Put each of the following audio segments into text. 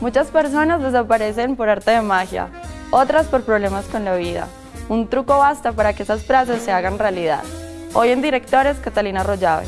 Muchas personas desaparecen por arte de magia, otras por problemas con la vida. Un truco basta para que esas frases se hagan realidad. Hoy en Directores, Catalina Rollave.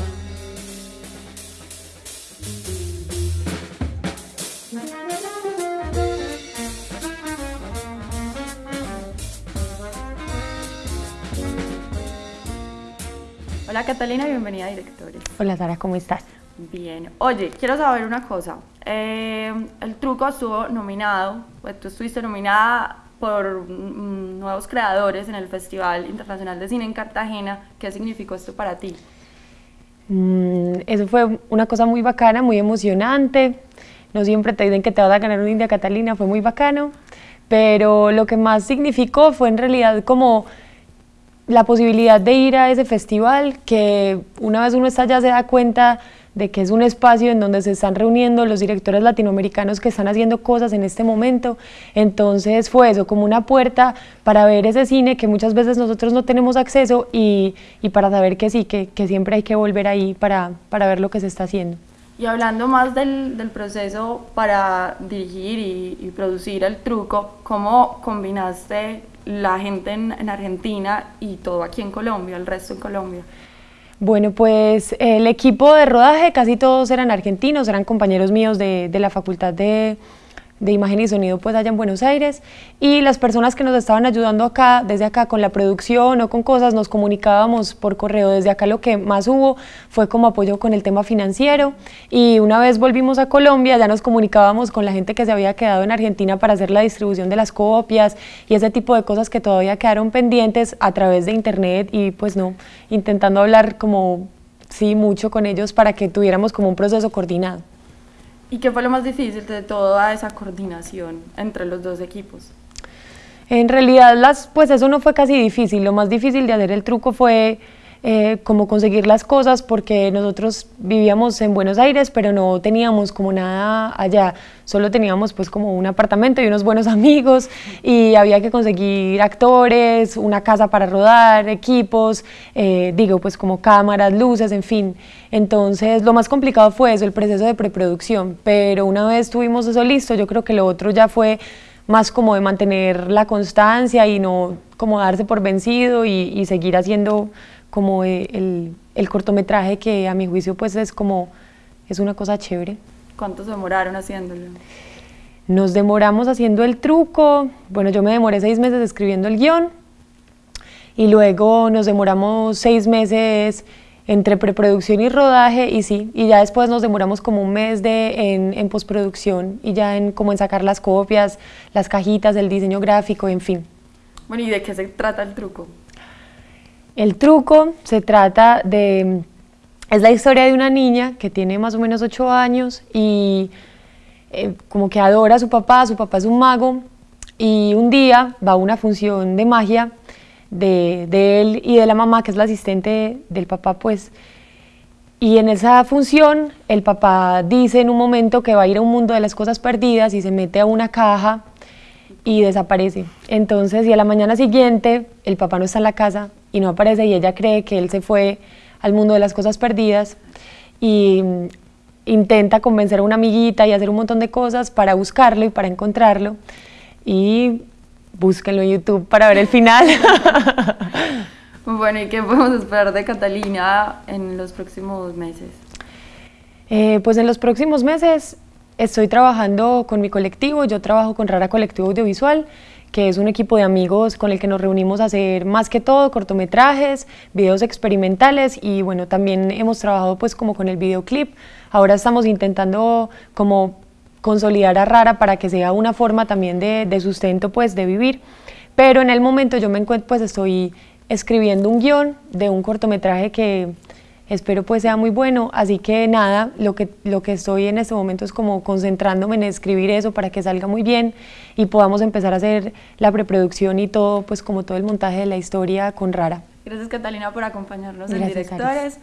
Hola Catalina, bienvenida a Directores. Hola Sara, ¿cómo estás? Bien. Oye, quiero saber una cosa. Eh, el truco estuvo nominado, pues tú estuviste nominada por mm, nuevos creadores en el Festival Internacional de Cine en Cartagena. ¿Qué significó esto para ti? Mm, eso fue una cosa muy bacana, muy emocionante. No siempre te dicen que te vas a ganar una India Catalina, fue muy bacano. Pero lo que más significó fue en realidad como la posibilidad de ir a ese festival, que una vez uno está allá se da cuenta de que es un espacio en donde se están reuniendo los directores latinoamericanos que están haciendo cosas en este momento. Entonces fue eso, como una puerta para ver ese cine que muchas veces nosotros no tenemos acceso y, y para saber que sí, que, que, siempre hay que volver ahí para, para, ver lo que se está haciendo. Y hablando más del, del proceso para dirigir y, producir el truco, ¿cómo combinaste la gente en, en Argentina y todo aquí en Colombia, el resto en Colombia? Bueno, pues el equipo de rodaje casi todos eran argentinos, eran compañeros míos de, de la Facultad de, de, Imagen y Sonido pues allá en Buenos Aires y las personas que nos estaban ayudando acá, desde acá con la producción o con cosas, nos comunicábamos por correo. Desde acá lo que más hubo fue como apoyo con el tema financiero y una vez volvimos a Colombia ya nos comunicábamos con la gente que se había quedado en Argentina para hacer la distribución de las copias y ese tipo de cosas que todavía quedaron pendientes a través de internet y pues no, intentando hablar como sí mucho con ellos para que tuviéramos como un proceso coordinado. ¿Y qué fue lo más difícil de toda esa coordinación entre los dos equipos? En realidad, las, pues eso no fue casi difícil. Lo más difícil de hacer el truco fue eh, como conseguir las cosas porque nosotros vivíamos en Buenos Aires, pero no teníamos como nada allá. Solo teníamos pues como un apartamento y unos buenos amigos y había que conseguir actores, una casa para rodar, equipos, eh, digo pues como cámaras, luces, en fin. Entonces lo más complicado fue eso, el proceso de preproducción, pero una vez tuvimos eso listo, yo creo que lo otro ya fue más como de mantener la constancia y no como darse por vencido y, y seguir haciendo como el, el, cortometraje que a mi juicio pues es como, es una cosa chévere. ¿Cuánto se demoraron haciéndolo? Nos demoramos haciendo el truco, bueno yo me demoré seis meses escribiendo el guion y luego nos demoramos seis meses entre preproducción y rodaje y sí, y ya después nos demoramos como un mes de, en, en postproducción y ya en como en sacar las copias, las cajitas, el diseño gráfico, en fin. Bueno, ¿y de qué se trata el truco? El truco se trata de, es la historia de una niña que tiene más o menos 8 años y eh, como que adora a su papá, su papá es un mago y un día va a una función de magia de, de él y de la mamá que es la asistente del papá pues y en esa función el papá dice en un momento que va a ir a un mundo de las cosas perdidas y se mete a una caja y desaparece. Entonces, y a la mañana siguiente, el papá no está en la casa y no aparece y ella cree que él se fue al mundo de las cosas perdidas y mm, intenta convencer a una amiguita y hacer un montón de cosas para buscarlo y para encontrarlo y búsquenlo en YouTube para ver el final. bueno, ¿y qué podemos esperar de Catalina en los próximos meses? Eh, pues en los próximos meses Estoy trabajando con mi colectivo, yo trabajo con Rara Colectivo Audiovisual, que es un equipo de amigos con el que nos reunimos a hacer más que todo cortometrajes, videos experimentales y bueno, también hemos trabajado pues como con el videoclip. Ahora estamos intentando como consolidar a Rara para que sea una forma también de, sustento pues de vivir, pero en el momento yo me encuentro pues estoy escribiendo un guion de un cortometraje que espero pues sea muy bueno, así que nada, lo que, lo que estoy en este momento es como concentrándome en escribir eso para que salga muy bien y podamos empezar a hacer la preproducción y todo, pues como todo el montaje de la historia con Rara. Gracias Catalina por acompañarnos en Directores.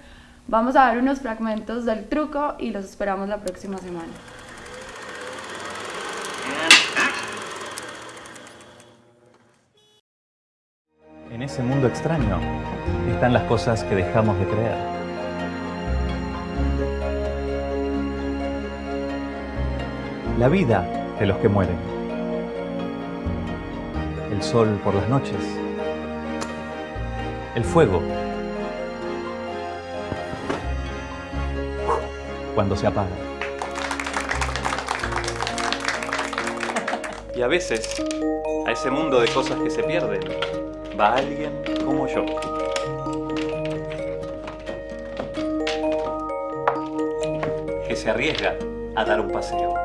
Vamos a ver unos fragmentos del truco y los esperamos la próxima semana. En ese mundo extraño están las cosas que dejamos de creer. La vida de los que mueren. El sol por las noches. El fuego. Cuando se apaga. Y a veces, a ese mundo de cosas que se pierden, va alguien como yo. Que se arriesga a dar un paseo.